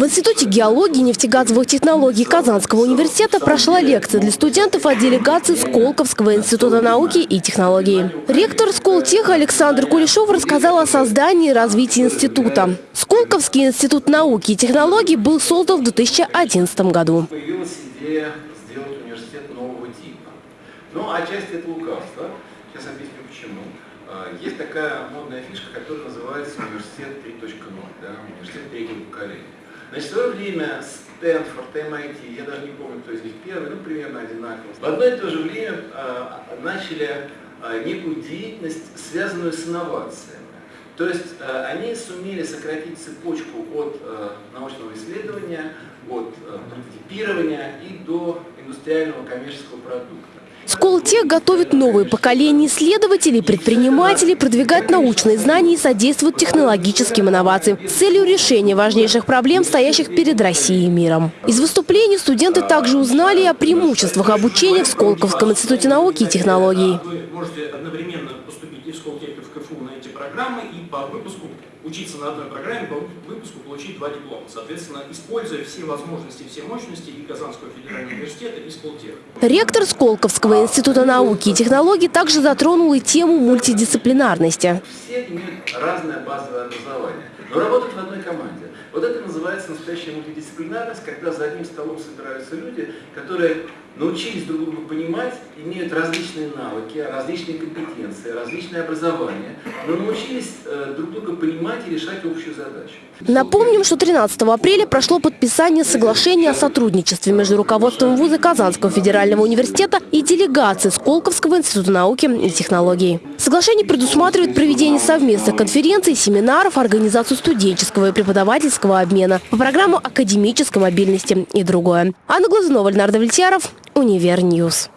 В Институте геологии и нефтегазовых технологий Казанского университета прошла лекция для студентов от делегации Сколковского института науки и технологий. Ректор Сколтеха Александр Кулешов рассказал о создании и развитии института. Сколковский институт науки и технологий был создан в 2011 году. Появилась идея сделать университет нового типа. Ну, отчасти это лукавство. Сейчас объясню почему. А, Есть такая модная фишка, которая называется университет 3.0, да, университет третьего поколения. Значит, в свое время Стэнфорд, MIT, я даже не помню, кто из них первый, ну, примерно одинаково. В одно и то же время а, начали а, некую деятельность, связанную с инновациями. То есть э, они сумели сократить цепочку от э, научного исследования, от э, прототипирования и до индустриального коммерческого продукта. Сколтех готовит новые поколения исследователей, предпринимателей, продвигает научные знания и содействует технологическим инновациям с целью решения важнейших проблем, стоящих перед Россией и миром. Из выступлений студенты также узнали о преимуществах обучения в Сколковском институте науки и технологий. Вы можете одновременно поступить и в Сколтех, и в КФУ на эти программы, и по выпуску учиться на одной программе, по выпуску получить два диплома. Соответственно, используя все возможности, все мощности и Казанского федерального университета, и Сколтех. Ректор Сколковского института науки и технологий также затронул и тему мультидисциплинарности. Все имеют разное базовое образование, но работают в одной команде. Вот это называется настоящая мультидисциплинарность, когда за одним столом собираются люди, которые научились друг друга понимать, имеют различные навыки, различные компетенции, различное образование, но научились э, друг друга понимать и решать общую задачу. Напомним, что 13 апреля прошло подписание соглашения о сотрудничестве между руководством вуза Казанского федерального университета и делегацией Сколковского института науки и технологий. Соглашение предусматривает проведение совместных конференций, семинаров, организацию студенческого и преподавательского обмена по программу академической мобильности и другое. Анна Глазунова, Ленар Давлетьяров, Univer News.